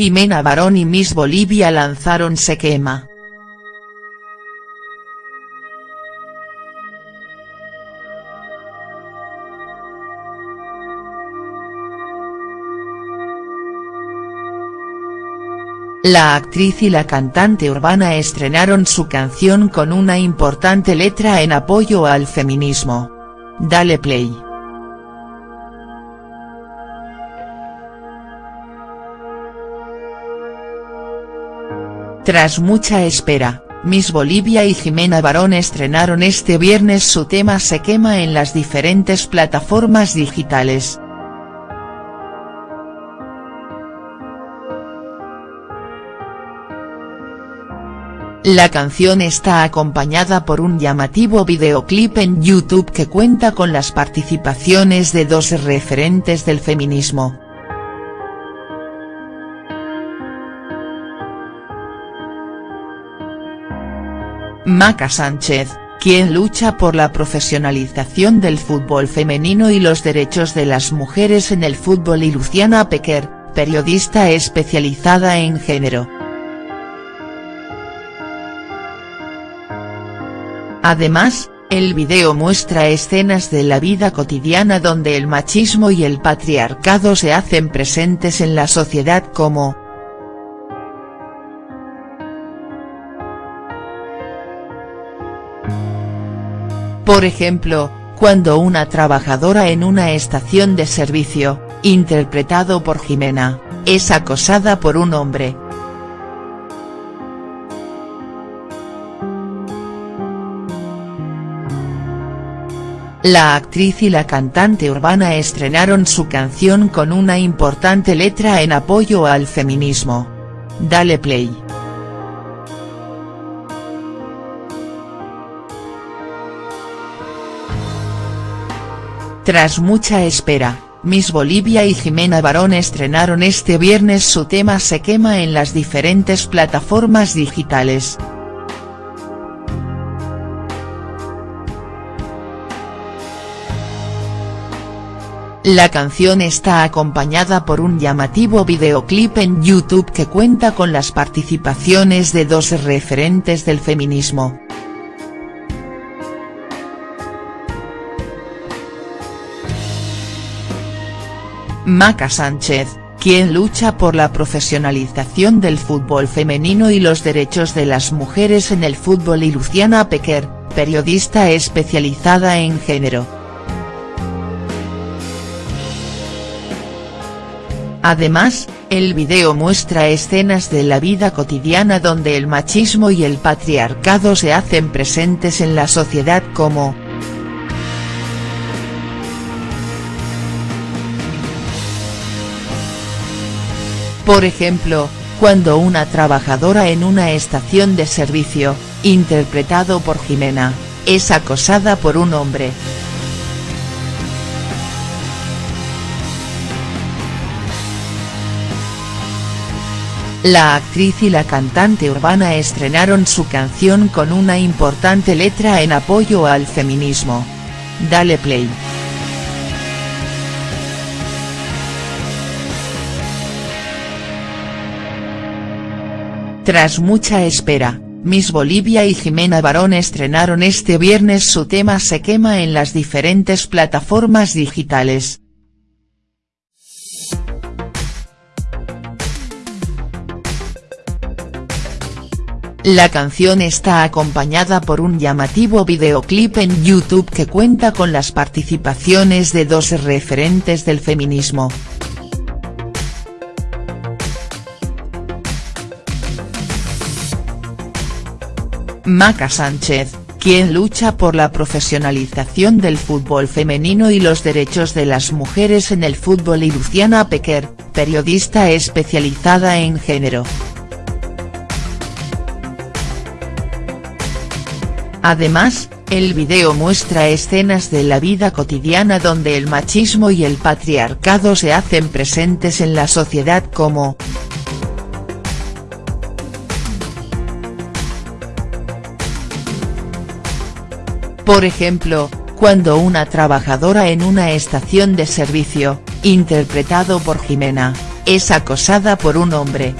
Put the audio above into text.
Jimena Barón y Miss Bolivia lanzaron Se quema. La actriz y la cantante urbana estrenaron su canción con una importante letra en apoyo al feminismo. Dale play. Tras mucha espera, Miss Bolivia y Jimena Barón estrenaron este viernes su tema Se quema en las diferentes plataformas digitales. La canción está acompañada por un llamativo videoclip en YouTube que cuenta con las participaciones de dos referentes del feminismo. Maca Sánchez, quien lucha por la profesionalización del fútbol femenino y los derechos de las mujeres en el fútbol y Luciana Pequer, periodista especializada en género. Además, el video muestra escenas de la vida cotidiana donde el machismo y el patriarcado se hacen presentes en la sociedad como. Por ejemplo, cuando una trabajadora en una estación de servicio, interpretado por Jimena, es acosada por un hombre, La actriz y la cantante urbana estrenaron su canción con una importante letra en apoyo al feminismo. Dale play. Tras mucha espera, Miss Bolivia y Jimena Barón estrenaron este viernes su tema Se quema en las diferentes plataformas digitales. La canción está acompañada por un llamativo videoclip en YouTube que cuenta con las participaciones de dos referentes del feminismo. Maca Sánchez, quien lucha por la profesionalización del fútbol femenino y los derechos de las mujeres en el fútbol y Luciana Pequer, periodista especializada en género. Además, el video muestra escenas de la vida cotidiana donde el machismo y el patriarcado se hacen presentes en la sociedad como. Por ejemplo, cuando una trabajadora en una estación de servicio, interpretado por Jimena, es acosada por un hombre. La actriz y la cantante urbana estrenaron su canción con una importante letra en apoyo al feminismo. Dale play. Tras mucha espera, Miss Bolivia y Jimena Barón estrenaron este viernes su tema Se quema en las diferentes plataformas digitales. La canción está acompañada por un llamativo videoclip en YouTube que cuenta con las participaciones de dos referentes del feminismo. Maca Sánchez, quien lucha por la profesionalización del fútbol femenino y los derechos de las mujeres en el fútbol y Luciana Pequer, periodista especializada en género. Además, el video muestra escenas de la vida cotidiana donde el machismo y el patriarcado se hacen presentes en la sociedad como. Por ejemplo, cuando una trabajadora en una estación de servicio, interpretado por Jimena, es acosada por un hombre,